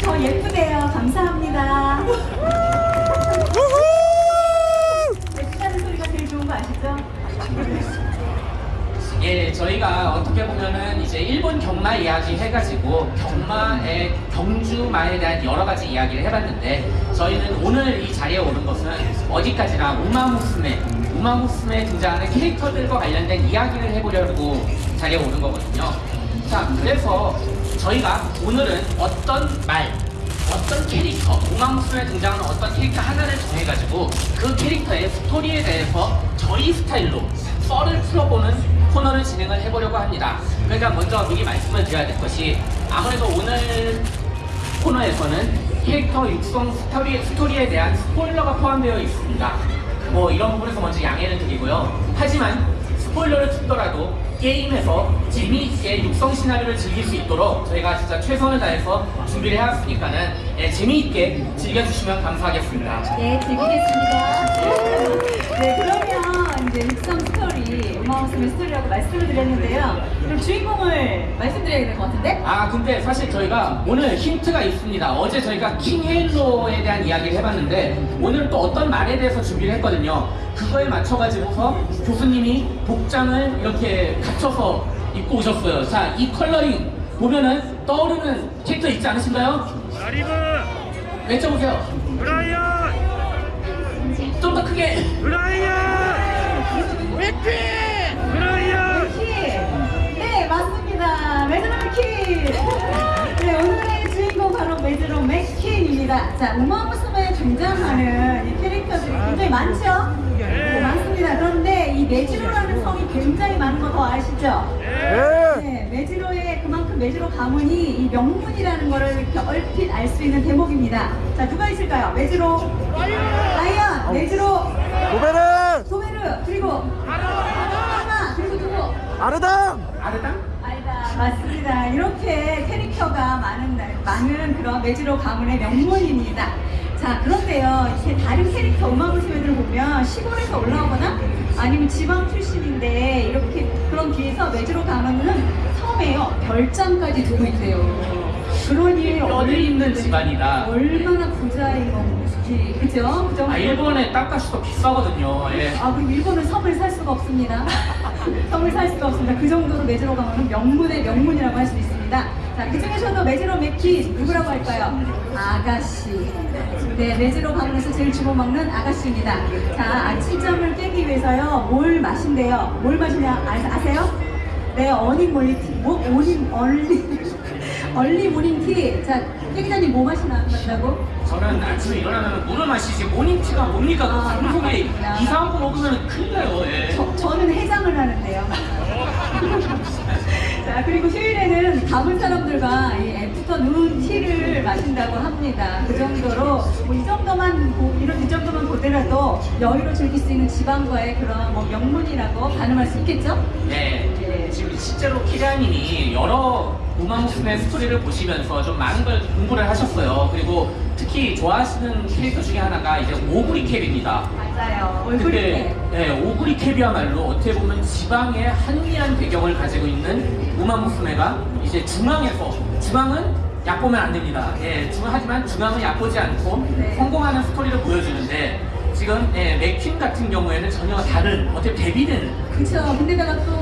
저 예쁘대요. 감사합니다. 예쁘다는 소리가 제일 좋은 거 아시죠? 예, 저희가 어떻게 보면은 이제 일본 경마 이야기 해가지고 경마의 경주마에 대한 여러 가지 이야기를 해봤는데 저희는 오늘 이 자리에 오는 것은 어디까지나 우마무스메, 우마무스메에 등장하는 캐릭터들과 관련된 이야기를 해보려고 자리에 오는 거거든요. 자, 그래서 저희가 오늘은 어떤 말, 어떤 캐릭터, 우마무스메에 등장하는 어떤 캐릭터 하나를 정해가지고 그 캐릭터의 스토리에 대해서 저희 스타일로 썰을 풀어보는 코너를 진행을 해보려고 합니다. 그러니까 먼저 미리 말씀을 드려야 될 것이 아무래도 오늘 코너에서는 캐릭터 육성 스토리, 스토리에 대한 스포일러가 포함되어 있습니다. 뭐 이런 부분에서 먼저 양해를 드리고요. 하지만 스포일러를 듣더라도 게임에서 재미있게 육성 시나리오를 즐길 수 있도록 저희가 진짜 최선을 다해서 준비를 해왔으니까는 예, 재미있게 즐겨주시면 감사하겠습니다. 네, 즐기겠습니다. 네, 그러면 이제 육성 스토리, 우마우스의 스토리라고 말씀을 드렸는데요. 그럼 주인공을 말씀드려야 될 것 같은데? 아 근데 사실 저희가 오늘 힌트가 있습니다. 어제 저희가 킹헤일로에 대한 이야기를 해봤는데 오늘 또 어떤 말에 대해서 준비를 했거든요. 그거에 맞춰가지고서 교수님이 복장을 이렇게 갖춰서 입고 오셨어요. 자, 이 컬러링 보면은 떠오르는 캐릭터 있지 않으신가요? 라리브 외쳐보세요. 브라이언 좀 더 크게. 브라이언 맥피 브라이언 키! 네, 맞습니다. 메드로 맥킨! 네, 오늘의 주인공 바로 메드로 맥킨입니다. 자, 우마무스메에 등장하는 이 캐릭터들이 굉장히 많죠? 네, 많습니다. 그런데 이 메지로라는 성이 굉장히 많은 거 더 아시죠? 네, 메지로의 그만큼 메지로 가문이 이 명문이라는 거를 이렇게 얼핏 알 수 있는 대목입니다. 자, 누가 있을까요? 메지로, 라이언, 메지로, 고베르 소메르, 그리고 하나, 그리고 누구? 아르담 아르당? 아니다, 맞습니다. 이렇게 캐릭터가 많은, 날- 많은 그런 메지로 가문의 명문입니다. 자, 그런데요, 이렇게 다른 캐릭터 음악무시회들을 보면 시골에서 올라오거나 아니면 지방 출신인데 이렇게 그런 뒤에서 메지로 가문은 섬에요, 별장까지 두고 있대요. 그러니 뼈를 있는 집안이다. 얼마나 부자인 건 지, 그죠? 그 정도. 아 일본의 땅값이 더 비싸거든요. 예. 아, 그럼 일본은 섬을 살 수가 없습니다. 섬을 살 수가 없습니다. 그 정도로 메지로 가면은 명문의 명문이라고 할 수 있습니다. 자, 그 중에서도 메지로 맥킨, 누구라고 할까요? 아가씨. 네, 메지로 가문에서 제일 주로 먹는 아가씨입니다. 자, 아침잠을 깨기 위해서요, 뭘 마신대요? 뭘 마시냐, 아, 아세요? 네, 어닝 몰리티. 뭐, 어닝, 얼리, 얼리 모닝 티. 자, 깨기자님 뭐 마시나, 마신다고? 저는 아침에 일어나면 물을 마시지 모닝티가 뭡니까? 그 아, 방송에 그렇구나. 이상한 거 먹으면 큰일 나요. 예. 저, 저는 해장을 하는데요. 자, 그리고 휴일에는 가문 사람들과 이 애프터 눈 티를 마신다고 합니다. 그 정도로 뭐 이 정도만 보, 이런 이 정도만 보더라도 여유로 즐길 수 있는 지방과의 그런 뭐 명문이라고 가늠할 수 있겠죠? 네. 지금 실제로 키리아님이 여러 우마무스의 스토리를 보시면서 좀 많은 걸 공부를 하셨어요. 그리고 특히 좋아하시는 캐릭터 중에 하나가 이제 오구리 캡입니다. 맞아요. 얼굴이 근데 네, 오구리 캡이야말로 어떻게 보면 지방의 한미한 배경을 가지고 있는 우마무스메가 이제 중앙에서 중앙은 얕보면 안 됩니다. 예, 중, 하지만 중앙은 얕보지 않고 네. 성공하는 스토리를 보여주는데 지금 예, 맥퀸 같은 경우에는 전혀 다른 어떻게 대비된 그쵸. 근데다가 또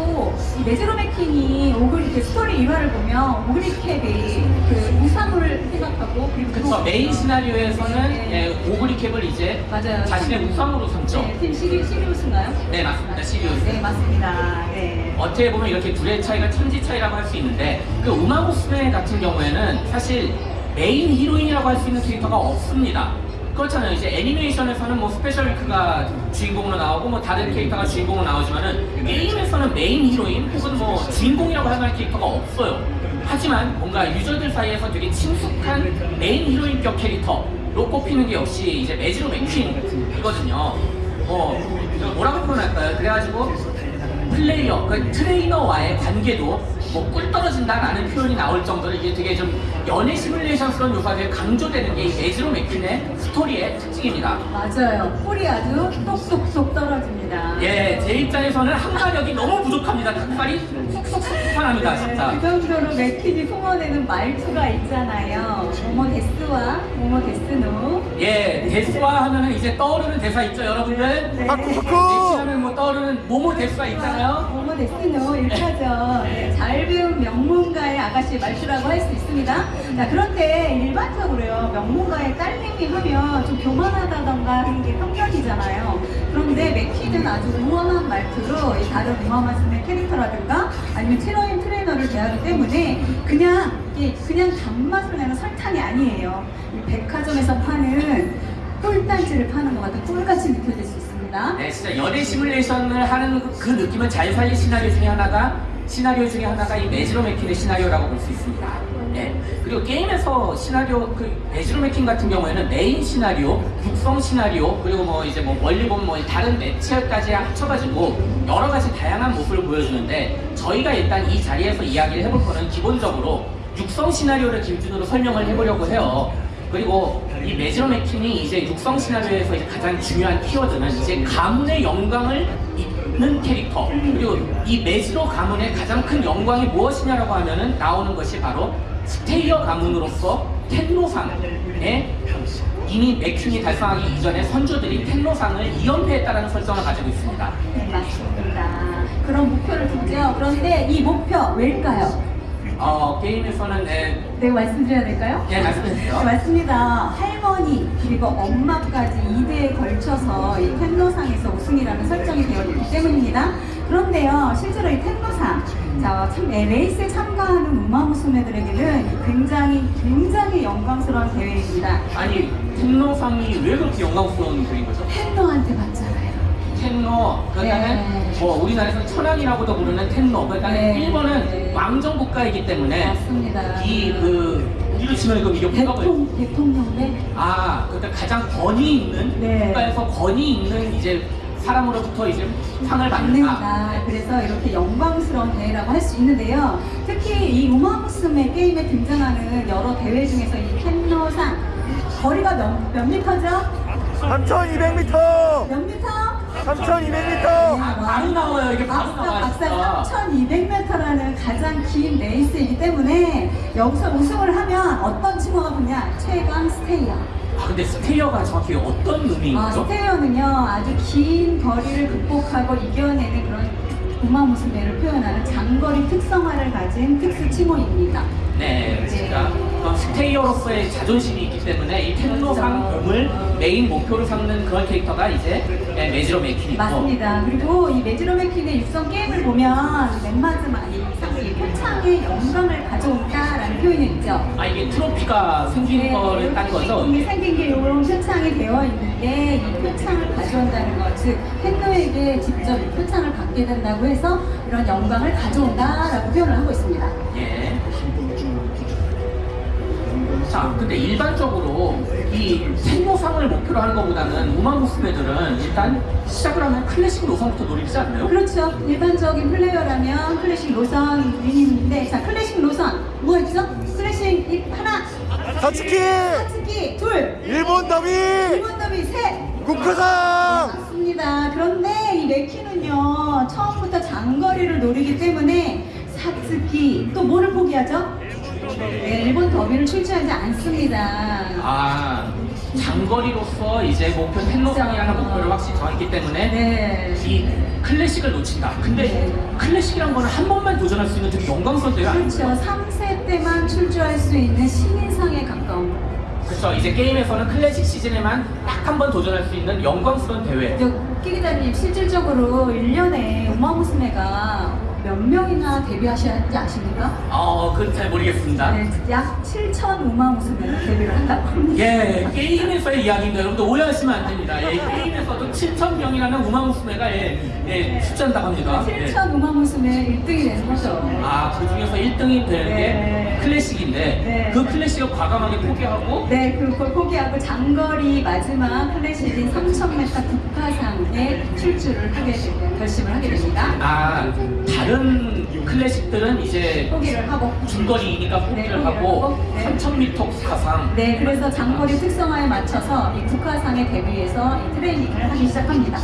이 맥퀸이 오구리 그 스토리 일화를 보면 오구리 캡이 그 우상을 생각하고 그리고 그쵸 또- 메인 시나리오에서는 네. 예, 오구리 캡을 이제 맞아요. 자신의 우상으로 삼죠. 네, 팀 시리, 시리우스인가요? 네, 맞습니다. 시리우스. 네, 맞습니다. 네. 어떻게 보면 이렇게 둘의 차이가 천지 차이라고 할 수 있는데 그 우마무스메 같은 경우에는 사실 메인 히로인이라고 할 수 있는 캐릭터가 없습니다. 그렇잖아요. 이제 애니메이션에서는 뭐 스페셜 위크가 주인공으로 나오고 뭐 다른 캐릭터가 주인공으로 나오지만은 게임에서는 메인 히로인 혹은 뭐 주인공이라고 할 캐릭터가 없어요. 하지만 뭔가 유저들 사이에서 되게 친숙한 메인 히로인격 캐릭터로 꼽히는 게 역시 이제 메지로 맥퀸이거든요. 뭐 뭐라고 표현할까요? 그래가지고 플레이어, 그 트레이너와의 관계도 뭐 꿀 떨어진다라는 표현이 나올 정도로 이게 되게 좀 연애 시뮬레이션스러운 요소가 되게 강조되는 게이 매즈로 맥퀸의 스토리의 특징입니다. 맞아요. 꿀이 아주 똑똑똑 떨어집니다. 예, 제 입장에서는 한가력이 너무 부족합니다. 닭발이 쏙쏙쏙 합니다, 네, 그 진짜. 정도로 맥퀸이 뿜어내는 말투가 있잖아요. 어머 뭐뭐 ですの. 예, ですわ 하면은 이제 떠오르는 대사 있죠, 여러분들? 네. パク 넥시 パク 하면 뭐 떠오르는 뭐뭐 ですわ가 있잖아요. 뭐뭐 ですの 이렇게 하죠. 네, 잘 배운 명문가의 아가씨 말투라고 할 수 있습니다. 자, 그런데 일반적으로요, 명문가의 딸내미 하면 좀 교만하다던가 하는 게 편견이잖아요. 그런데 맥퀸은 아주 우아한 말투로 이 다른 우마무스메의 캐릭터라든가 아니면 트레인 트레이너를 대하기 때문에 그냥 이게 그냥 단맛을 내는 설탕이 아니에요. 이 백화점에서 파는 꿀단지를 파는 것 같은 꿀같이 느껴질 수 있습니다. 네, 진짜 연애 시뮬레이션을 하는 그- 그 느낌을 잘 살린 시나리오 중에 하나가 시나리오 중에 하나가 이 메지로 맥퀸의 시나리오라고 볼 수 있습니다. 네. 그리고 게임에서 시나리오 그 메지로 맥퀸 같은 경우에는 메인 시나리오, 육성 시나리오, 그리고 뭐 이제 뭐 멀리 보면 뭐 다른 매체까지 합쳐가지고 여러 가지 다양한 모습을 보여주는데 저희가 일단 이 자리에서 이야기를 해볼 거는 기본적으로 육성 시나리오를 기준으로 설명을 해보려고 해요. 그리고 이 메지로 맥퀸이 이제 육성 시나리오에서 이제 가장 중요한 키워드는 이제 가문의 영광을 잇는 캐릭터 그리고 이 메지로 가문의 가장 큰 영광이 무엇이냐라고 하면은 나오는 것이 바로 stayer 가문으로서 텐노상에 이미 맥퀸이 달성하기 이전에 선조들이 텐노상을 2연패했다는 설정을 가지고 있습니다. 네, 맞습니다. 그런 목표를 두죠. 그런데 이 목표 왜일까요? 어, 게임에서는 네, 네, 말씀드려야 될까요? 네, 말씀해주세요. 네, 맞습니다. 할머니 그리고 엄마까지 2대에 걸쳐서 이 텐노상에서 우승이라는 설정이 되어 있기 때문입니다. 그런데요, 실제로 이 텐노상, 자, 참, 네, 레이스에 참가하는 우마무스메들에게는 굉장히, 굉장히 영광스러운 대회입니다. 아니 텐노상이 왜 그렇게 영광스러운 그인 거죠? 텐노한테 받잖아요. 텐노 그다음에 네. 뭐 우리나라에서 천황이라고도 부르는 텐노 그다음에 네. 일본은 네. 왕정 국가이기 때문에 맞습니다. 이그 우리로 치면 그 이게 국가가 대통, 대통령배? 아 그러니까 가장 권위 있는 네. 국가에서 권위 있는 이제 사람으로부터 이제 상을 받는다. 그래서 이렇게 영광스러운 대회라고 할 수 있는데요. 특히 이 우마무스메 게임에 등장하는 여러 대회 중에서 이 캔노상 거리가 몇, 몇 미터죠? 3200m 몇 미터? 3200m 아, 바로 나와요 이게 바로 박사, 나와요. 박사 진짜. 3200m라는 가장 긴 레이스이기 때문에 여기서 우승을 하면 어떤 칭호가 붙냐? 최강 stayer. 아, 근데 stayer가 정확히 어떤 의미인 아, 거죠? stayer는요 아주 긴 거리를 극복하고 이겨내는 그런 우마무스메를 표현하는 장거리 특성화를 가진 특수 칭호입니다. 네, 진짜 그런 stayer로서의 자존심이 있기 때문에 이 텐노상 봄을 메인 목표로 삼는 그런 캐릭터가 이제 네, 메지로 맥퀸이고 맞습니다. 그리고 이 메지로 맥퀸의 육성 게임을 보면 맨 마지막에 이 표창의 영광을 가져온다라는 표현이 있죠. 아 이게 트로피가 생긴 거를 딴 거죠? 이게 생긴 게 이런 표창이 되어 있는데 이 표창을 가져온다는 것, 즉 텐노에게 직접 이 표창을 받게 된다고 해서 이런 영광을 가져온다라고 표현을 하고 있습니다. 예. 자, 근데 일반적으로 이 텐노상을 목표로 하는 것보다는 우마무스메들은 일단 시작을 하면 클래식 노선부터 노리지 않나요? 그렇죠. 일반적인 플레이어라면 클래식 노선 위인인데 자 클래식 노선 뭐가 있죠? 클래식 이- 하나, 사츠키 사츠키 둘, 일본 더비 일본 더비 셋. 국화상 맞습니다. 그런데 이 메키는요 처음부터 장거리를 노리기 때문에 사츠키 또 뭐를 포기하죠? 네, 일본 더비를 출제하지 않습니다. 아, 장거리로서 이제 목표 그렇죠. 목표를 확실히 정했기 때문에 네. 이 클래식을 놓친다. 근데 네. 클래식이란 거는 한 번만 도전할 수 있는 되게 영광스러운 대회 그렇죠. 아니에요? 3세 때만 출조할 수 있는 신인상에 가까운 그렇죠. 이제 게임에서는 클래식 시즌에만 딱 한 번 도전할 수 있는 영광스러운 대회. 끼 기자님 실질적으로 1년에 우마무스메가 몇 명이나 데뷔하셨는지 아십니까? 어, 그건 잘 모르겠습니다. 네, 약 7천 우마무스메가 데뷔를 한다고 합니다. 예, 게임에서의 이야기인데 여러분들 오해하시면 안 됩니다. 예, 게임에서도 7,000명이라는 우마무스메가 예, 예, 출전한다고 합니다. 예. 7천 우마무스메 1등이 되는 거죠. 아, 그 중에서 1등이 되는 네. 게 클래식인데 네. 그 클래식을 과감하게 포기하고 네, 그걸 포기하고 장거리 마지막 클래식인 3,000m 국가상에 출주를 하게. 결심을 하게 됩니다. 아, 다른 클래식들은 이제 포기를 하고 중거리니까 포기를 네, 포기를 하고 하고, 네. 3,000m 국가상 네, 그래서 장거리 특성화에 맞춰서 이 국가상에 대비해서 이 트레이닝을 하기 시작합니다.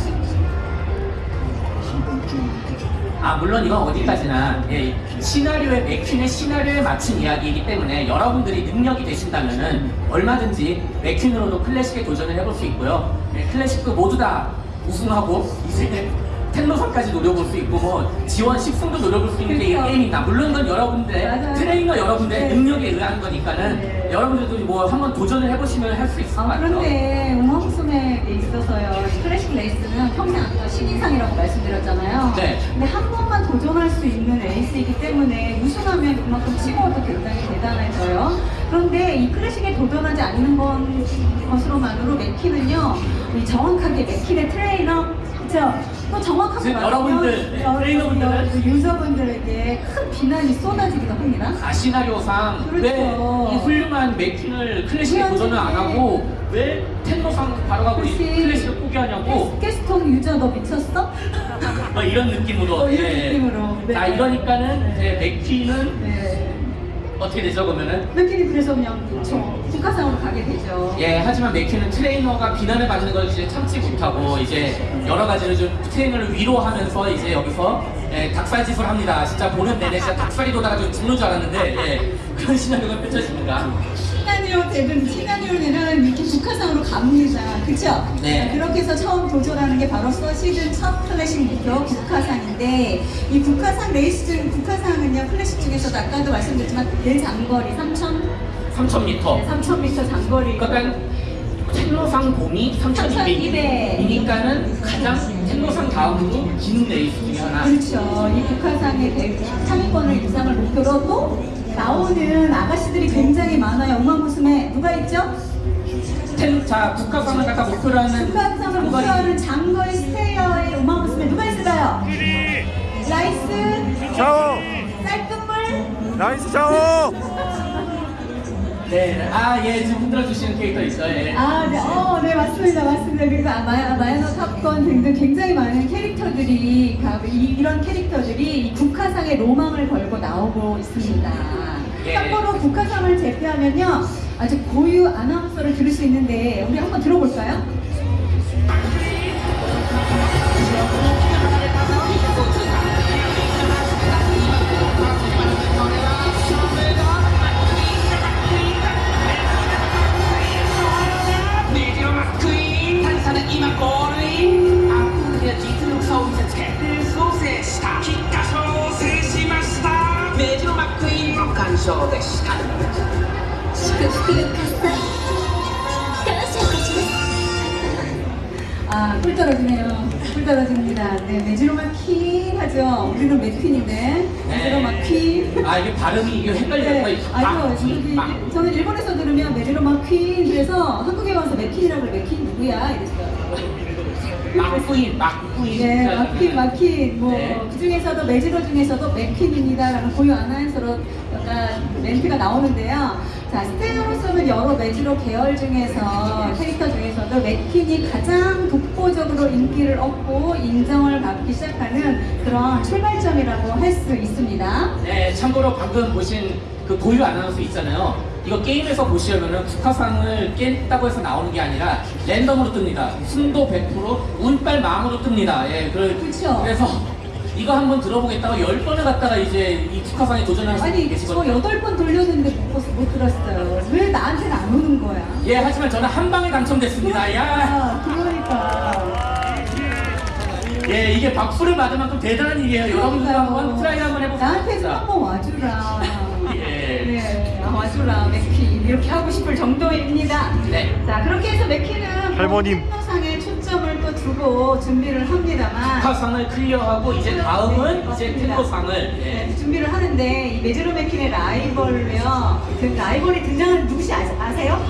아 물론 이건 어디까지나 예, 시나리오의 맥퀸의 시나리오에 맞춘 이야기이기 때문에 여러분들이 능력이 되신다면 은 얼마든지 맥퀸으로도 클래식에 도전을 해볼 수 있고요. 예, 클래식도 모두 다 우승하고 이제 텐노상까지 노려볼 수 있고 뭐 G1 10승도 노려볼 수 있는 게이 그렇죠. 게임이다. 물론 이건 여러분들의 맞아요. 트레이너 여러분들의 네. 능력에 의한 거니까는 네. 여러분들도 뭐 한번 도전을 해보시면 할 수 있을 것 아, 같아요. 그런데 우마무스메에 있어서요. 클래식 레이스는 평생 아까 신인상이라고 말씀드렸잖아요. 네. 근데 한 번만 도전할 수 있는 레이스이기 때문에 우승하면 그만큼 칭호도 굉장히 대단해져요. 그런데 이 클래식에 도전하지 않는 건 것으로만으로 맥퀸은요. 이 정확하게 맥퀸의 트레이너 그렇죠? 또 정확하게 여러분들, 네, 여- 트레이너분들은 여- 유저분들에게 큰 비난이 쏟아지기도 합니다. 아 시나리오상 그렇죠. 왜이 훌륭한 맥퀸을 클래식에. 도전을 안 하고 왜 텐노상 바로 가고. 클래식을 포기하냐고 게스통 유저 너 미쳤어? 뭐 이런 느낌으로 어, 이런 예. 느낌으로. 네. 자 이러니까는 이제 맥퀸은 네. 어떻게 되죠 그러면은? 맥키니 그래서 그냥 저 국가상으로 가게 되죠. 예 하지만 맥퀸은 트레이너가 비난을 받는 걸 이제 참지 못하고 이제 여러 가지로 좀 트레이너를 위로하면서 이제 여기서 예, 닭살 짓을 합니다. 진짜 보는 내내 진짜 닭살이 돋아가지고 죽는 줄 알았는데 예, 그런 시나리오가 펼쳐집니다 시나리오 대든 시나리오는 이렇게 국가상으로 갑니다. 그쵸? 네. 그렇게 해서 처음 도전하는 게 바로 서 시즌 첫 클래식 목표 국가상인데 이 국화상 레이스 중 국화상은요 클래식 중에서도 아까도 말씀드렸지만 대장거리 3,000 3000m 3,000m 장거리 그러니까 텐노상 봄이 3200이니까는 가장 텐노상 다음으로 긴 레이스 중에 하나 그렇죠. 이 국화상의 대- 상위권을 이상을 목표로 또 나오는 아가씨들이 굉장히 많아요. 우마무스메 누가 있죠? 텐, 자 국화상을 갖다 목표로 하는 국화상을 목표로 하는 장거리 스테이어의 음악무스에 누가 있을까요? 라이스, 샤워 쌀뜨물, 라이스 샤워 네, 아, 예, 지금 흔들어 주시는 캐릭터 있어요. 예. 아, 네, 어, 네, 맞습니다, 맞습니다. 그리고 아, 마야, 마야노 탑건 등등 굉장히 많은 캐릭터들이, 가- 이, 이런 캐릭터들이 이 국화상의 로망을 걸고 나오고 있습니다. 예. 참고로 국화상을 제패하면요, 아주 고유 아나운서를 들을 수 있는데, 우리 한번 들어볼까요? 쇼 데시타 祝福の傘感謝いたします 아, 꿀 떨어지네요. 꿀 떨어집니다. 네, 메지로마 퀸 하죠. 우리는 맥퀸인데, 메지로마 퀸. 아, 이게 발음이 이게 헷갈려요. 네, 아니요, 여기 막, 저는 일본에서 들으면 메리로마 퀸 그래서 한국에 와서 맥퀸이라고 그래 맥퀸 누구야 이랬어요. 막부인, 막부인. 네, 마퀸 마퀸 뭐 네. 그 중에서도 메지로 중에서도 맥퀸입니다라는 고유 아나운서로 약간 멘트가 나오는데요. 자, 스테이로스는 여러 메지로 계열 중에서 캐릭터 중에서도 맥퀸이 가장 독보적으로 인기를 얻고 인정을 받기 시작하는 그런 출발점이라고 할 수 있습니다. 네, 참고로 방금 보신 그 고유 아나운서 있잖아요. 이거 게임에서 보시려면은 국화상을 깼다고 해서 나오는 게 아니라 랜덤으로 뜹니다. 순도 100% 운빨 망으로 뜹니다. 예, 그, 그쵸. 그래서 이거 한번 들어보겠다고 열 번을 갖다가 이제 이 국화상에 도전하는 분이 아니 저 계시거든요. 여덟 번 돌렸는데 못, 봤- 못 들었어요. 왜 나한테는 안 오는 거야? 예, 하지만 저는 한 방에 당첨됐습니다. 야, 그러니까. 예, 이게 박수를 받을 만큼 대단한 일이에요. 여러분들. 한번 try 한번 해보세요. 나한테 좀 진짜. 한번 와주라. 예. 네, 아, 와주라 맥퀸 이렇게 하고 싶을 정도입니다. 네. 자 그렇게 해서 맥퀸은 할머님. 상에 초점을 또 두고 준비를 합니다만. 국화상을 clear하고 이제 다음은 네, 이제 맞습니다. 텐노상을 네, 예. 준비를 하는데 이 메지로 맥퀸의 라이벌로요. 그 라이벌이 등장하는 누구시 아, 아세요?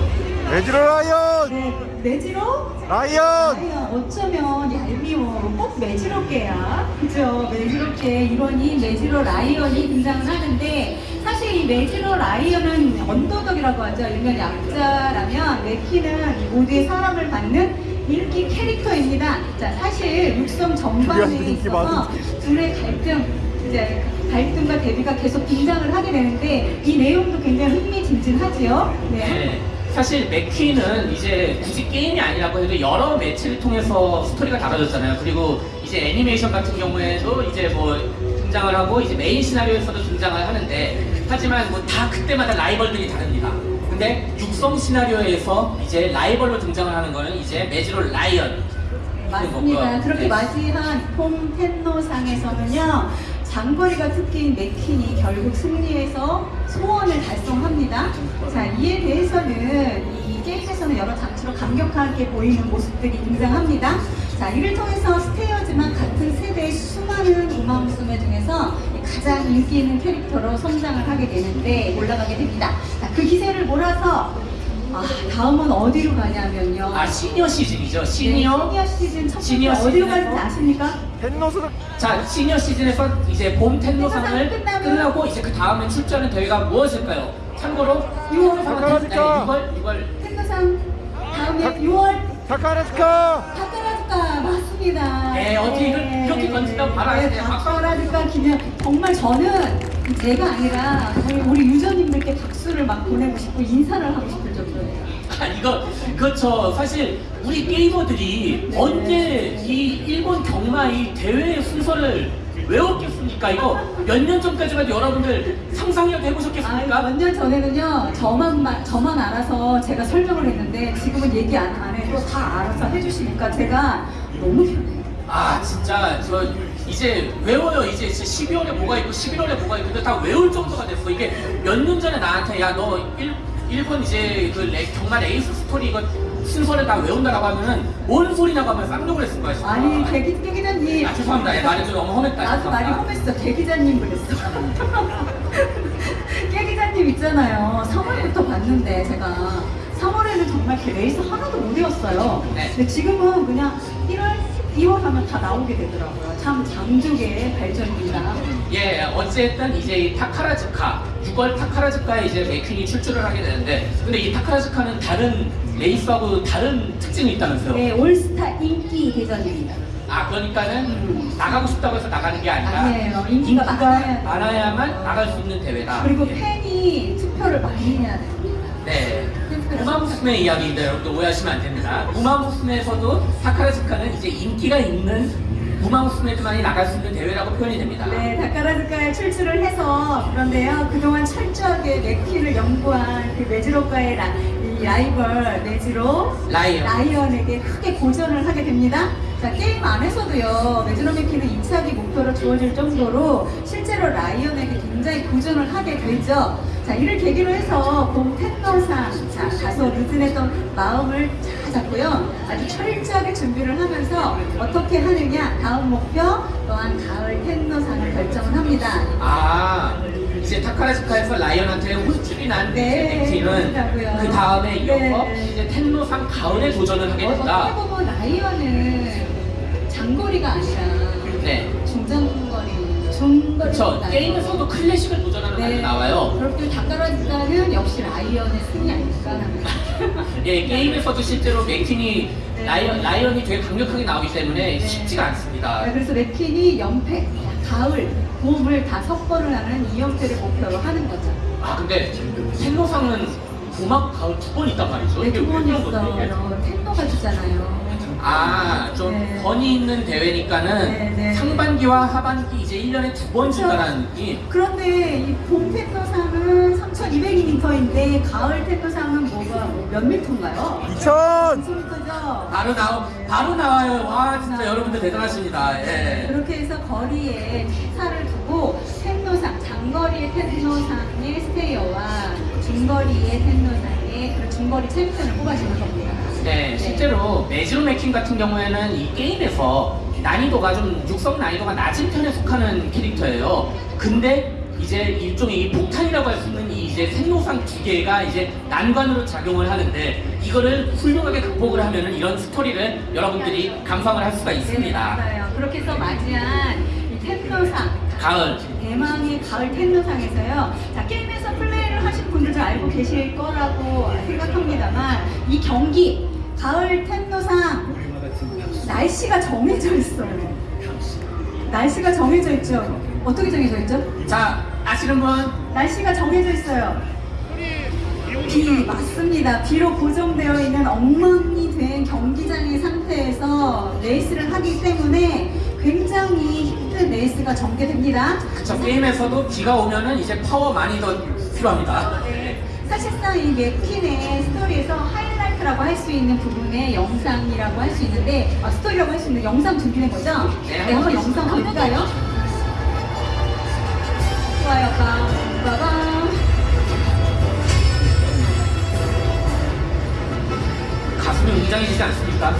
메지로 라이언 네, 메지로 라이언 아니요, 어쩌면 얄미워. 꼭 매지럽게야. 그죠? 매지럽게 이런 이 메지로 라이언이 등장을 하는데, 사실 이 메지로 라이언은 underdog이라고 하죠. 일명 약자라면, 맥퀸은 이 모두의 사랑을 받는 인기 캐릭터입니다. 자, 사실 육성 전반에 있어서 둘의 갈등, 이제 갈등과 대비가 계속 등장을 하게 되는데, 이 내용도 굉장히 흥미진진하지요. 네. 네. 사실 맥퀸은 이제 굳이 게임이 아니라고 해도 여러 매체를 통해서 스토리가 다뤄졌잖아요. 그리고 이제 애니메이션 같은 경우에도 이제 뭐 등장을 하고 이제 메인 시나리오에서도 등장을 하는데 하지만 뭐 다 그때마다 라이벌들이 다릅니다. 근데 육성 시나리오에서 이제 라이벌로 등장을 하는 거는 이제 매지로 라이언 맞습니다. 그렇게 네. 맞이한 폼 텐노상에서는요, 장거리가 특기인 맥킨이 결국 승리해서 소원을 달성합니다. 자, 이에 대해서는 이 게임에서는 여러 장치로 감격하게 보이는 모습들이 등장합니다. 자, 이를 통해서 스테이어지만 같은 세대의 수많은 우마무스메 중에서 가장 인기 있는 캐릭터로 성장을 하게 되는데 올라가게 됩니다. 자, 그 기세를 몰아서 아, 다음은 어디로 가냐면요. 아 시니어 시즌이죠. 네, 시니어. 시니어 시즌 첫 시니어 어디로 시즌에서? 가는지 아십니까? 햇노스는 자 시니어 시즌에서 이제 봄 텐노상을 텐노상 끝나면- 끝나고 이제 그 다음에 출전하는 대회가 무엇일까요? 참고로 6월 사카라즈카. 6월 6월 텐노상 다음에 6월 타카라스카 타카라즈카 맞습니다. 네, 어떻게 이걸 이렇게 던진다고 바로 네, 아시네요. 박수. 타카라즈카 기념 정말 저는 제가 아니라 우리 유저님들께 박수를 막 보내고 싶고 인사를 하고 싶을 정도예요. 아 이거 그렇죠. 사실 우리 게이머들이 네. 언제 이 일본 경마 이 대회 순서를 외웠겠 습니까? 이거 몇 년 전까지만 여러분들 상상이라도 아, 해보셨겠습니까? 몇 년 전에는요, 저만, 마- 저만 알아서 제가 설명을 했는데, 지금은 얘기 안, 안 해도 다 알아서 해주시니까 제가 너무 편해요. 아 진짜 저 이제 외워요 이제 12월에 뭐가 있고 11월에 뭐가 있고 다 외울 정도가 됐어 이게 몇 년 전에 나한테 야 너 일본 이제 그 레- 경마 레이스 스토리 이거 순서를 다 외운다라고 하면은 뭔 소리냐고 하면 쌍욕을 했을 거야 진짜 아니, 개, 기- 개 기자님. 아 죄송합니다 예, 말이 좀 너무 험했다 나도 많이 죄송합니다. 험했어. 개 기자님 그랬어. 깨 기자님 있잖아요. 3월부터 봤는데 제가 3월에는 정말 개 레이스 하나도 못 외웠어요. 네. 근데 지금은 그냥 1월, 2월 하면 다 나오게 되더라고요. 참 장족의 발전입니다. 예, 어쨌든 이제 이 타카라즈카 6월 타카라즈카에 이제 맥퀸이 출주를 하게 되는데 근데 이 타카라즈카는 다른 레이스하고 다른 특징이 있다면서요? 네, 올스타 인기 대전입니다. 아 그러니까는 나가고 싶다고 해서 나가는 게 아니라 아니에요. 인기가 많아야 많아야만 나갈 수 있는 대회다. 그리고 예. 팬이 투표를 많이 해야 됩니다. 네. 우마무스메 이야기인데 여러분들 오해하시면 안 됩니다. 우마무스메에서도 타카라즈카는 이제 인기가 있는 우마무스메들만이 나갈 수 있는 대회라고 표현이 됩니다. 네, 타카라즈카에 출주를 해서 그런데요 그동안 철저하게 맥퀸을 연구한 그 메지로과의 라, 이 라이벌 메지로 라이언. 라이언에게 크게 고전을 하게 됩니다. 자 게임 안에서도요 메지로 맥퀸은 2차기 목표로 주어질 정도로 실제로 라이언에게 굉장히 고전을 하게 되죠. 자 이를 계기로 해서 봄 텐더상 자 다소 느슨했던 마음을 잘 잡고요 아주 철저하게 준비를 하면서 어떻게 하느냐 다음 목표 또한 가을 텐더상을 결정을 합니다. 아 이제 타카라즈카에서 라이언한테 홀쭉이 난 네, 그렇다고요. 그 다음에 이어서 네. 이제 텐노상 가을에 도전을 하게 어떻게 된다. 보면 라이언은 장거리가 아니라 네. 중장거리, 중거리. 그렇죠. 게임에서도 클래식을 도전하는 말이 나와요. 역시 라이언의 승이 아닐까. 예, 게임에서도 실제로 맥퀸이 네. 라이언, 라이언이 되게 강력하게 나오기 때문에 쉽지가 않습니다. 네, 그래서 맥퀸이 연패, 가을, 봄을 다 석권을 하는 2연패를 목표로 하는 거죠. 아 근데 텐노상은 봄하고 가을 두 번 있단 말이죠. 네, 두번? 있어요. 텐노가 주잖아요. 아, 좀 네. 권위 있는 대회니까는 네, 네. 상반기와 하반기 이제 1년에 두번 그렇죠. 준다는 느낌. 그런데 이 봄 텐노상은 3,200m인데 가을 텐노상은 뭐가 뭐몇 미터인가요? 2000 2,000m죠. 바로 나오, 바로 나와요. 와, 진짜 여러분들 대단하십니다. 예. 그렇게 해서 거리에 차를 두고 텐노상, 장거리의 텐노상의 스테이어와 중거리의 텐노상의 그런 중거리 챔피언을 뽑아주는 겁니다. 네, 실제로 매지로 맥킹 같은 경우에는 이 게임에서 난이도가 좀 육성 난이도가 낮은 편에 속하는 캐릭터예요. 근데 이제 일종의 이 폭탄이라고 할 수 있는 이 이제 생로상 두 개가 이제 난관으로 작용을 하는데 이거를 훌륭하게 극복을 하면은 이런 스토리를 여러분들이 감상을 할 수가 네, 있습니다. 맞아요. 그렇게 해서 맞이한 이 텐노상, 가을. 대망의 가을 텐노상에서요. 자, 게임에서 플레이를 하신 분들도 알고 계실 거라고 생각합니다만 이 경기 가을 텐노상 날씨가 정해져 있어요. 날씨가 정해져 있죠. 어떻게 정해져 있죠? 자, 아시는 분? 날씨가 정해져 있어요. 비 맞습니다. 비로 고정되어 있는 엉망이 된 경기장의 상태에서 레이스를 하기 때문에 굉장히 힘든 레이스가 전개됩니다. 저 게임에서도 비가 오면은 이제 파워 많이 더 필요합니다. 네. 사실상 이 맥퀸의 스토리에서 하이라이트라고 할 수 있는 부분의 영상이라고 할 수 있는데 아, 스토리라고 할 수 있는 영상 준비된 거죠? 네, 네, 한번 영상 볼까요? 좋아요, 빵, 빠밤. 가슴이 웅장해지지 않습니까?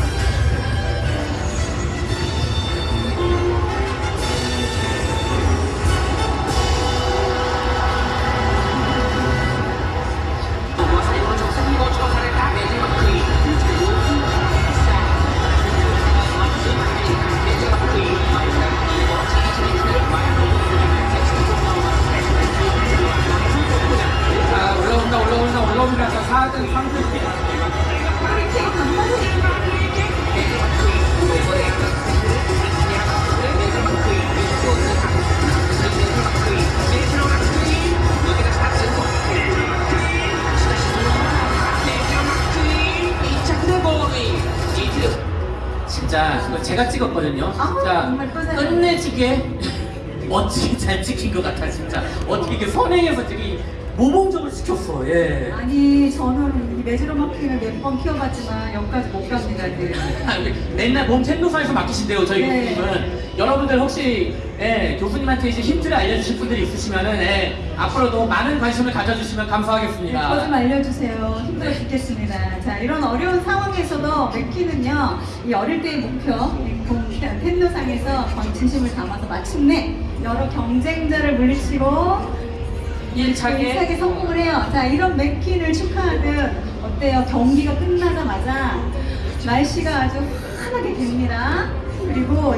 시켰어. 예. 아니, 저는 이 메즈로 마킹을 몇 번 키워봤지만 여기까지 못 갑니다. 네. 아, 이게 맨날 몸 텐도사에서 맡기신대요 저희 네. 교수님은 여러분들 혹시 예, 교수님한테 이제 힌트를 알려주실 분들이 있으시면은 예, 앞으로도 많은 관심을 가져주시면 네, 감사하겠습니다. 저좀 알려주세요. 힘들어 죽겠습니다. 자, 이런 어려운 상황에서도 맥키는요, 이 어릴 때의 목표, 텐도상에서 진심을 담아서 마침내 여러 경쟁자를 물리치고 일차게 일차게 성공을 해요. 자, 이런 맥퀸을 축하하듯 어때요? 경기가 끝나자마자 날씨가 아주 환하게 됩니다. 그리고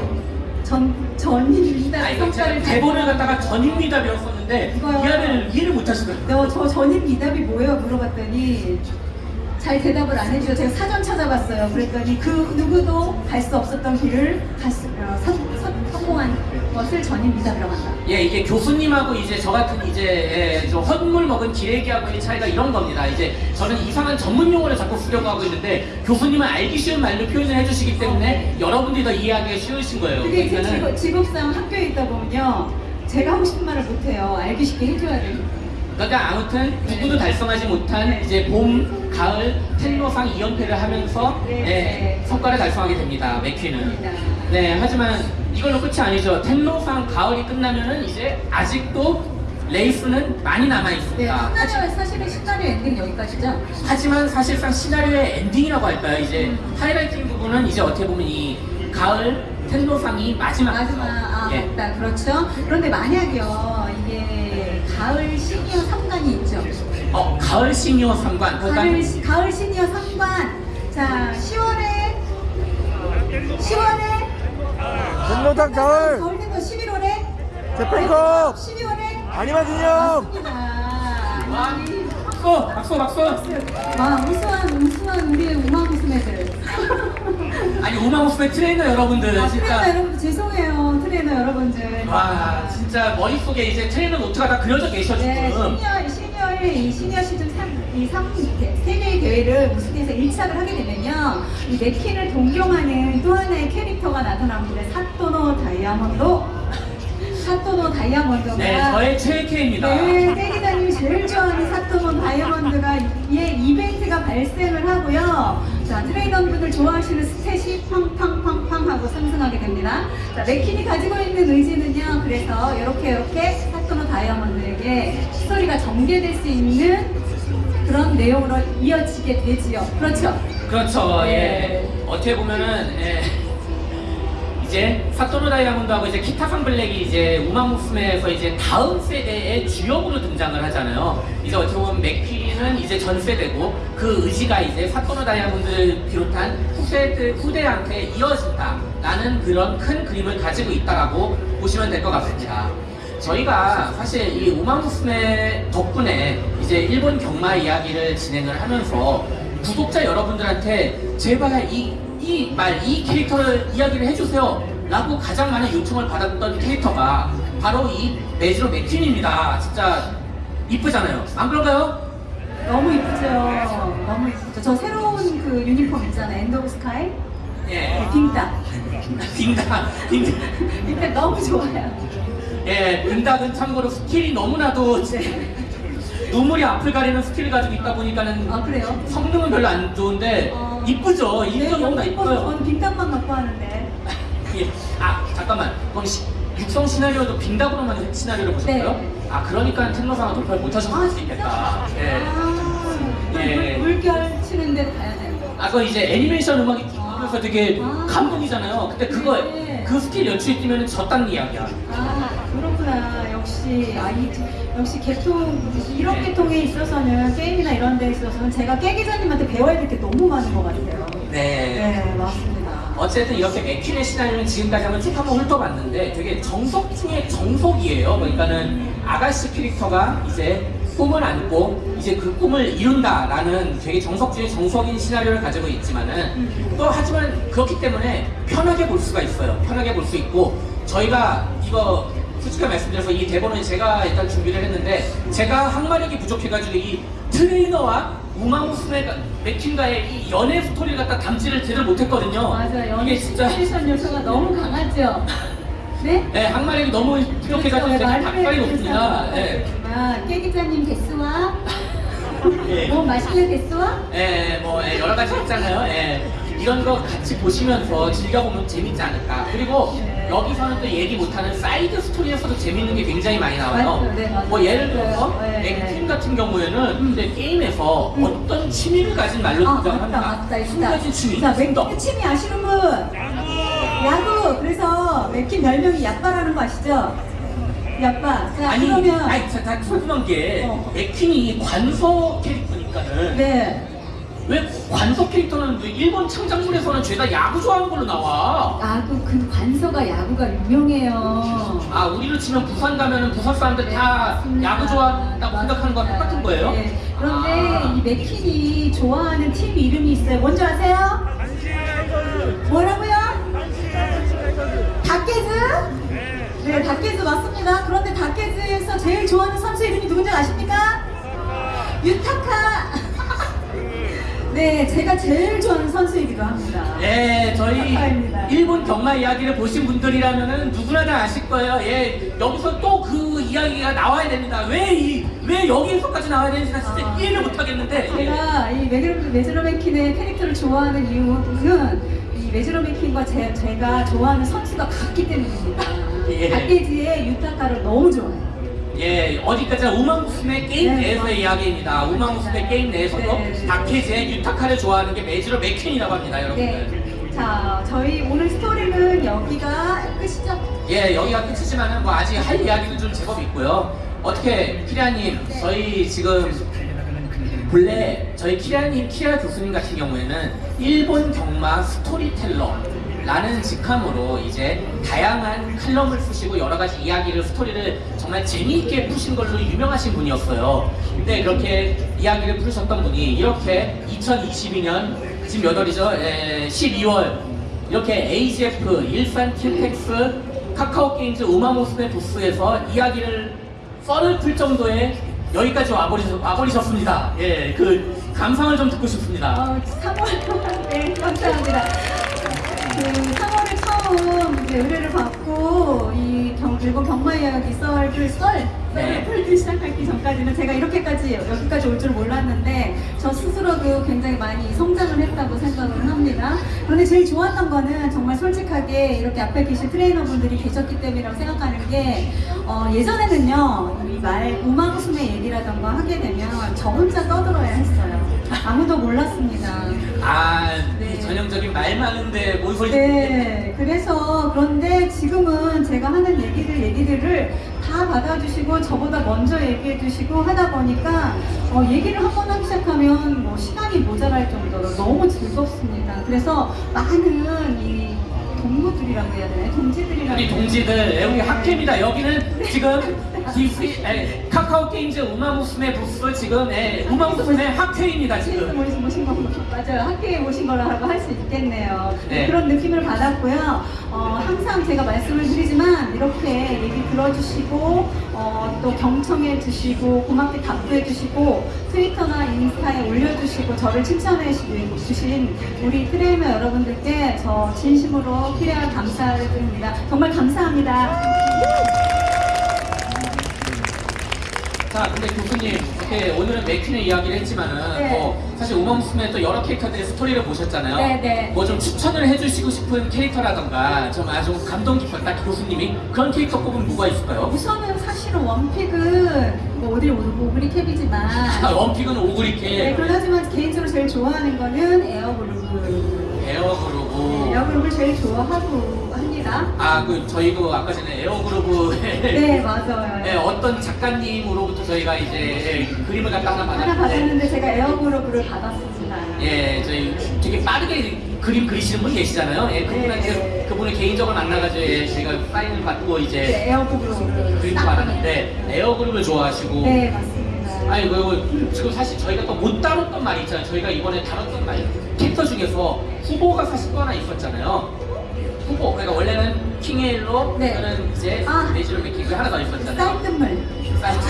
전 전입니다. 아 제가 대본을 갖다가 전입니다 배웠었는데 이거요. 이해를 이해를 못하시더라고요. 너저 전입 미답이 뭐예요? 물어봤더니 잘 대답을 안 해주셔. 제가 사전 찾아봤어요. 그랬더니 그 누구도 갈 수 없었던 길을 갔, 어, 성, 성, 성공한 것을 전입 미답이라고 한다. 예, 이게 교수님하고 이제 저 같은 이제 예, 좀 헛물 먹은 기레기하고의 차이가 이런 겁니다. 이제 저는 이상한 전문 용어를 자꾸 쓰려고 하고 있는데 교수님은 알기 쉬운 말로 표현을 해주시기 때문에 여러분들이 더 이해하기가 쉬우신 거예요. 그게 이제 그러니까는 직업, 직업 상 학교에 있다 보면요. 제가 하고 싶은 말을 못해요. 알기 쉽게 해줘야 돼요. 그러니까 아무튼 누구도 달성하지 못한 이제 봄, 가을 텐로상 2연패를 하면서 네. 예, 성과를 달성하게 됩니다. 맥퀴는. 네, 하지만 이걸로 끝이 아니죠. 텐노상 가을이 끝나면은 이제 아직도 레이스는 많이 남아 네, 있습니다. 시나리오, 사실은 시나리오 엔딩 여기까지죠? 하지만 사실상 시나리오의 엔딩이라고 할까요? 이제 highlighting 부분은 이제 어떻게 보면 이 가을 텐노상이 마지막. 마지막, 아, 예. 맞다. 그렇죠. 그런데 만약요, 이게 가을 시니어 3관이 있죠. 어, 가을 시니어 3관. 그러니까 가을, 시- 가을 시니어 3관. 자, 10월에, 10월에, 텐노상 가을 된거 11월에, 재팬컵 12월에, 아리마 기념 맞습니다. 박수, 박수, 박수. 와, 우수한, 우수한 우리의 우마무스메들. 아니 우마무스메 트레이너 여러분들 아, 트레이너 진짜 여러분 죄송해요. 트레이너 여러분들. 와 진짜 머릿속에 이제 트레이너 노트가 다 그려져 계셔 네, 지금 시니어, 시니어의 이 시니어 시즌 3, 이 3, 세계의 대회를 우승해서 1착을 하게 되면요. 이 맥킨을 동경하는 또 하나의 캐릭터가 나타납니다. 사토노 다이아몬드. 사토노 다이아몬드가. 네 저의 최애캐입니다 네, 세기자님이 제일 좋아하는 사토몬 다이아몬드가 예 이벤트가 발생을 하고요. 자, 트레이너분들 좋아하시는 스탯이 팡팡팡팡 하고 상승하게 됩니다. 자, 맥킨이 가지고 있는 의지는요. 그래서 이렇게 이렇게 사토노 다이아몬드에게 스토리가 전개될 수 있는 그런 내용으로 이어지게 되지요. 그렇죠? 그렇죠 네. 예 어떻게 보면은 예. 이제 사토노 다이아몬드하고 이제 키타산 블랙이 이제 우마무스메에서 이제 다음 세대의 주역으로 등장을 하잖아요. 이제 어떻게 보면 맥퀴는 이제 전 세대고 그 의지가 이제 사토노 다이아몬드를 비롯한 후세대 후대한테 이어진다라는 그런 큰 그림을 가지고 있다라고 보시면 될 것 같습니다. 저희가 사실 이 우마무스메 덕분에 이제 일본 경마 이야기를 진행을 하면서 구독자 여러분들한테 제발 이 이 말, 이 캐릭터를 이야기를 해주세요. 라고 가장 많은 요청을 받았던 캐릭터가 바로 이 메지로 맥퀸입니다. 진짜 이쁘잖아요. 안 그런가요? 너무 이쁘죠. 너무 이쁘죠. 저 새로운 그 유니폼 있잖아요. End of Sky. 예. 빙닭. 빙닭, 빙닭. 빙닭 너무 좋아요. 예, 빙닭은 참고로 스킬이 너무나도 네. 눈물이 앞을 가리는 스킬을 가지고 있다 보니까는 아 그래요? 성능은 별로 안 좋은데 어. 이쁘죠? 네, 인도 너무나 이뻐요. 저는 빙닭만 갖고 하는데. 예. 아 잠깐만 그럼 시, 육성 시나리오도 빙닭으로만 시나리오를 보셨고요? 네. 아 그러니까 텐노상은 돌파를 못 하셨을 수 있겠다 예. 아, 예. 물- 물결 치는 데로 가야 돼요. 아 그거 이제 애니메이션 음악이 들으면서 되게 아. 감동이잖아요 근데 그거 네. 그 스킬 연출이 뛰면 졌다는 이야기야 아 그렇구나. 역시 아이 역시 개통 이런 네. 개통에 있어서는 게임이나 이런 데 있어서는 제가 깨 기자님한테 배워야 될 게 너무 많은 것 같아요. 네. 네 맞습니다. 어쨌든 이렇게 맥퀸의 시나리오는 지금까지 한번 쭉 한번 훑어봤는데 되게 정석 중에 정석이에요. 그러니까는 아가씨 캐릭터가 이제 꿈을 안고 이제 그 꿈을 이룬다라는 되게 정석 중에 정석인 시나리오를 가지고 있지만은 또 하지만 그렇기 때문에 편하게 볼 수가 있어요. 편하게 볼 수 있고 저희가 이거 솔직하게 말씀드려서 이 대본을 제가 일단 준비를 했는데 제가 항마력이 부족해가지고 이 트레이너와 우마무스메 맥킨가의 이 연애 스토리를 갖다 담지를 제대로 못했거든요. 맞아 연애 이게 진짜 시뮬레이션 요소가 너무 강하죠. 네? 네, 항마력이 너무 부족해가지고 제가 말을 닭발이 없습니다. 예. 아, 깨기자님 데스와 예. 뭐 마실래 ですわ 예, 뭐 예, 여러 가지 있잖아요. 예. 이런 거 같이 보시면서 즐겨보면 재밌지 않을까. 그리고 네. 여기서는 또 얘기 못하는 사이드 스토리에서도 재밌는 게 굉장히 많이 나와요. 네. 뭐 예를 들어서 네. 맥퀸 같은 경우에는 이제 게임에서 어떤 취미를 가진 말로 아 등장을 맞다 합니다. 맞다. 가지 취미. 자 더. 맥퀸 취미 아시는 분? 야구. 그래서 맥퀸 별명이 야빠라는 거 아시죠? 야빠. 자 아니, 그러면 아니, 자, 다 궁금한 게 어. 맥퀸이 관서 캐릭터니까는 네. 왜 관서 캐릭터는 왜 일본 창작물에서는 죄다 야구 좋아하는 걸로 나와? 야구 그 관서가 야구가 유명해요. 아 우리로 치면 부산 가면은 부산 사람들 다 맞습니다. 야구 좋아한다고 생각하는 거랑 똑같은 거예요? 네. 그런데 아. 이 맥킨이 좋아하는 팀 이름이 있어요. 뭔지 아세요? 뭐라고요? 닭게즈? 네, 닭게즈 맞습니다. 그런데 닭게즈에서 제일 좋아하는 선수 이름이 누군지 아십니까? 유타카. 네, 제가 제일 좋아하는 선수이기도 합니다. 네, 저희 축하합니다. 일본 경마 이야기를 보신 분들이라면은 누구나 다 아실 거예요. 예, 여기서 또 그 이야기가 나와야 됩니다. 왜 이, 왜 여기서까지 나와야 되는지 나 진짜 아. 이해를 못 하겠는데. 예. 제가 이 메즈로, 메즈로 맥킨의 캐릭터를 좋아하는 이유는 이 메지로 맥퀸과 제, 제가 좋아하는 선수가 같기 때문입니다. 예. 닭게지의 유타카를 너무 좋아해요. 예, 어디까지나 우마무스메 게임 네, 내에서의 맞습니다. 이야기입니다. 우마무스메 게임 내에서도 네. 다케즈의 유타카를 좋아하는 게 메지로 맥퀸이라고 합니다, 여러분들. 네. 자, 저희 오늘 스토리는 여기가 끝이죠? 예, 여기가 끝이지만은 뭐 아직 할 이야기는 좀 제법 있고요. 어떻게 키라님, 네. 저희 지금 본래 저희 키라님, 키라 교수님 같은 경우에는 일본 경마 스토리텔러 라는 직함으로 이제 다양한 칼럼을 쓰시고 여러 가지 이야기를 스토리를 정말 재미있게 푸신 걸로 유명하신 분이었어요. 근데 그렇게 이야기를 풀으셨던 분이 이렇게 2022년 지금 몇 월이죠? 에, 12월 이렇게 AGF, 일산 킨텍스, 카카오 게임즈 우마무스메 부스에서 이야기를 썰을 풀 정도의 여기까지 와버리셨, 와버리셨습니다. 예, 그 감상을 좀 듣고 싶습니다. 어, 3월, 네, 감사합니다. 그 3월에 처음 이제 의뢰를 받고 이 경, 일본 경마 이야기 썰을 썰, 네. 썰을 풀기 시작하기 전까지는 제가 이렇게까지 여기까지 올 줄 몰랐는데 저 스스로도 굉장히 많이 성장을 했다고 생각을 합니다. 그런데 제일 좋았던 거는 정말 솔직하게 이렇게 앞에 계신 트레이너분들이 계셨기 때문이라고 생각하는 게 어, 예전에는 요 이말 우마무스메 얘기라던가 하게 되면 저 혼자 떠들어야 했어요. 아무도 몰랐습니다. 아, 네. 이 전형적인 말 많은데 뭔 소리 네, 그래서 그런데 지금은 제가 하는 얘기들 얘기들을 다 받아주시고 저보다 먼저 얘기해주시고 하다 보니까 어, 얘기를 한 번 하기 시작하면 뭐 시간이 모자랄 정도로 너무 즐겁습니다. 그래서 많은 이 동무들이라고 해야 되나요? 동지들이라고 우리 동지들? 여기 네. 학회입니다. 여기는 지금 디스, 에, 카카오 게임즈 우마무스메 부스 지금 에, 우마무스메 학회입니다 지금. 모신, 모신 거 맞아요. 학회에 모신 거라고 할 수 있겠네요. 네. 그런 느낌을 받았고요. 어, 항상 제가 말씀을 드리지만 이렇게 얘기 들어주시고 어, 또 경청해 주시고 고맙게 답해 주시고 트위터나 인스타에 올려주시고 저를 칭찬해 주- 주신 우리 트레이너 여러분들께 저 진심으로 피레아 감사를 드립니다. 정말 감사합니다. 자, 근데 교수님, 이렇게 오늘은 맥퀸의 이야기를 했지만은, 네. 뭐, 사실 우마무스메 또 여러 캐릭터들의 스토리를 보셨잖아요. 네, 네. 뭐 좀 추천을 해주시고 싶은 캐릭터라던가, 좀 아주 감동 깊었다, 교수님이. 그런 캐릭터 꼽으면 뭐가 있을까요? 우선은 사실은 one pick은 뭐 어딜 오구리 캡이지만 아, one pick은 오구리캡, 네, 그러지만 개인적으로 제일 좋아하는 거는 에어그루브. 에어그루브. 에어그루브를 제일 좋아하고 합니다. 아, 그, 저희도 아까 전에 에어그루브에 네, 맞아요. 네, 어떤 작가님으로부터 저희가 이제 예, 그림을 갖다 하나 하나 받았는데, 받았는데 제가 에어그루브를 받았습니다. 예, 저희 되게 빠르게 그림 그리시는 분 계시잖아요. 예, 그분한테 네. 그분을 개인적으로 만나가지고 예, 제가 사인을 받고 이제 네, 에어그루브 그림도 받았는데 에어그루브를 좋아하시고 네, 맞습니다. 아니 그 지금 사실 저희가 또 못 다뤘던 말이 있잖아요. 저희가 이번에 다뤘던 말 캐릭터 중에서 후보가 사실 또 하나 있었잖아요. 후보 그러니까 원래는 킹 헤일로 네. 저는 이제 아. 메지로 맥퀸 하나 더 있었잖아요. 쌀뜨물. 쌀뜨물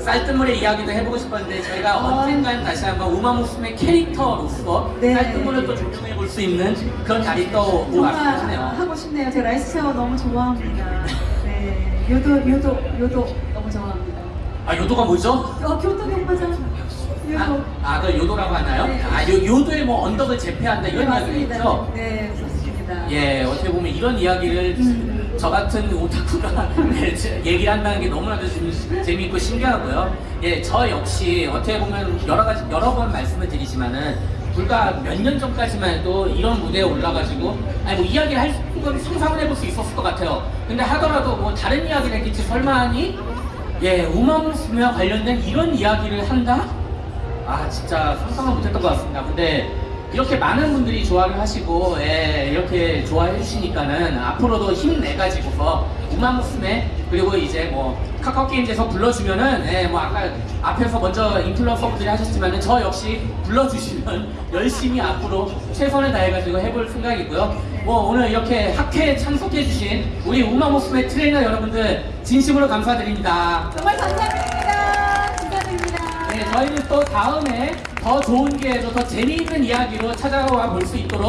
쌀뜨물의 이야기도 해보고 싶었는데 저희가 어. 언젠간 다시 한번 우마무스메 캐릭터로서 네. 쌀뜨물을 또 조명해 볼 수 있는 그런 날이 또 왔네요. 하고 싶네요. 제가 라이스 샤워 너무 좋아합니다. 네, 요도, 요도, 요도 너무 좋아합니다. 아 요도가 뭐죠? 어, 교토 경마장. 요도. 아, 아, 그 요도라고 하나요? 네. 아, 요, 요도에 뭐 언덕을 제패한다 네, 이런 이야기가 맞습니다. 있죠? 네, 맞습니다. 예, 어떻게 보면 이런 이야기를 음. 저 같은 오타쿠가 네, 제- 얘기를 한다는 게 너무나도 좀 재미있고 신기하고요. 예, 저 역시 어떻게 보면 여러 가지, 여러 번 말씀을 드리지만은 불과 몇 년 전까지만 해도 이런 무대에 올라가지고 아니 뭐 이야기를 할 수, 상상을 해볼 수 있었을 것 같아요. 근데 하더라도 뭐 다른 이야기를 했겠지 설마 하니 예, 우마무스와 관련된 이런 이야기를 한다? 아 진짜 상상을 못했던 것 같습니다. 근데 이렇게 많은 분들이 좋아를 하시고 예, 이렇게 좋아해 주시니까는 앞으로도 힘내가지고서 우마무스메 그리고 이제 뭐 카카오 게임즈에서 불러주면은 예, 뭐 아까 앞에서 먼저 인플루언서분들이 하셨지만은 저 역시 불러주시면 열심히 앞으로 최선을 다해가지고 해볼 생각이고요. 뭐 오늘 이렇게 학회에 참석해주신 우리 우마무스메 트레이너 여러분들 진심으로 감사드립니다. 정말 감사드립니다. 저희는 또 다음에 더 좋은 기회로 더 재미있는 이야기로 찾아와 볼 수 있도록